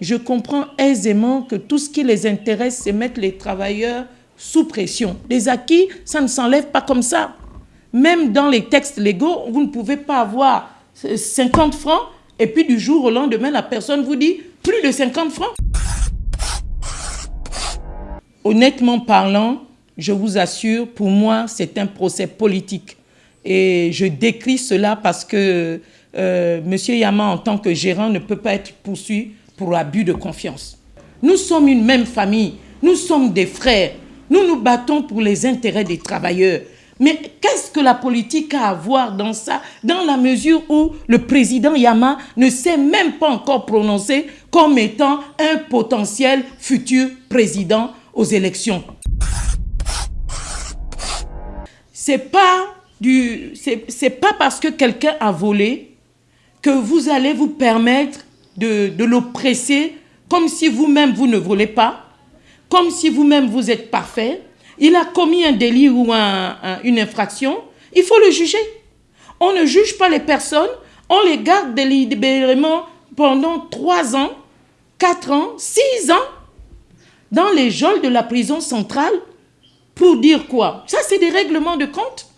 je comprends aisément que tout ce qui les intéresse, c'est mettre les travailleurs sous pression. Les acquis, ça ne s'enlève pas comme ça. Même dans les textes légaux, vous ne pouvez pas avoir 50 francs et puis du jour au lendemain, la personne vous dit plus de 50 francs. Honnêtement parlant, je vous assure, pour moi, c'est un procès politique. Et je décris cela parce que euh, M. Yama, en tant que gérant, ne peut pas être poursuivi pour abus de confiance. Nous sommes une même famille, nous sommes des frères, nous nous battons pour les intérêts des travailleurs. Mais qu'est-ce que la politique a à voir dans ça, dans la mesure où le président Yama ne s'est même pas encore prononcé comme étant un potentiel futur président aux élections? C'est pas c'est pas parce que quelqu'un a volé que vous allez vous permettre de, l'oppresser comme si vous-même vous ne volez pas, comme si vous-même vous êtes parfait, il a commis un délit ou une infraction, il faut le juger. On ne juge pas les personnes, on les garde délibérément pendant trois ans, quatre ans, six ans dans les geôles de la prison centrale pour dire quoi? Ça, c'est des règlements de compte.